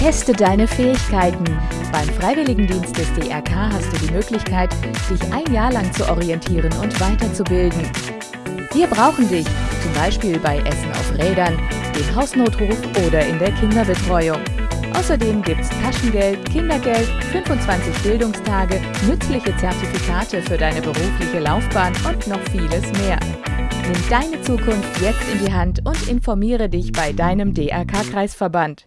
Teste deine Fähigkeiten. Beim Freiwilligendienst des DRK hast du die Möglichkeit, dich ein Jahr lang zu orientieren und weiterzubilden. Wir brauchen dich, zum Beispiel bei Essen auf Rädern, dem Hausnotruf oder in der Kinderbetreuung. Außerdem gibt's Taschengeld, Kindergeld, 25 Bildungstage, nützliche Zertifikate für deine berufliche Laufbahn und noch vieles mehr. Nimm deine Zukunft jetzt in die Hand und informiere dich bei deinem DRK-Kreisverband.